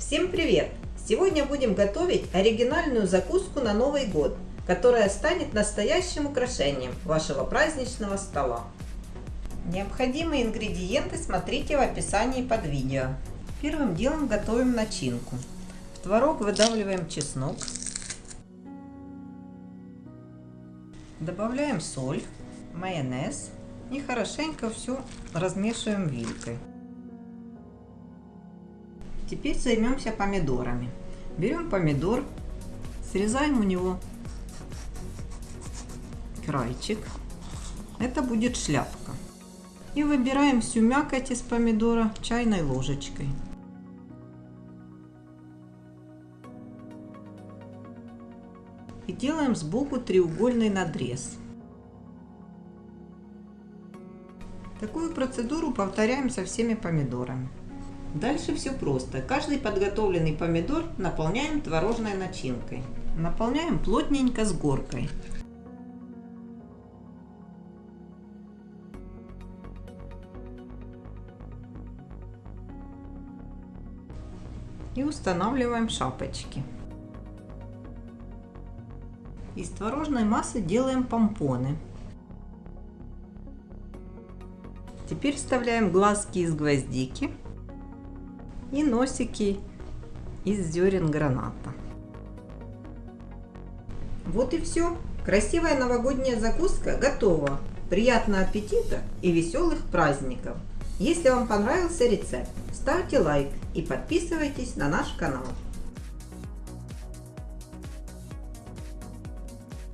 Всем привет! Сегодня будем готовить оригинальную закуску на Новый год, которая станет настоящим украшением вашего праздничного стола. Необходимые ингредиенты смотрите в описании под видео. Первым делом готовим начинку. В творог выдавливаем чеснок. Добавляем соль, майонез и хорошенько все размешиваем вилкой. Теперь займемся помидорами. Берем помидор, срезаем у него крайчик. Это будет шляпка. И выбираем всю мякоть из помидора чайной ложечкой. И делаем сбоку треугольный надрез. Такую процедуру повторяем со всеми помидорами. Дальше все просто. Каждый подготовленный помидор наполняем творожной начинкой. Наполняем плотненько с горкой. И устанавливаем шапочки. Из творожной массы делаем помпоны. Теперь вставляем глазки из гвоздики и носики из зерен граната. Вот и все. Красивая новогодняя закуска готова. Приятного аппетита и веселых праздников! Если вам понравился рецепт, ставьте лайк и подписывайтесь на наш канал.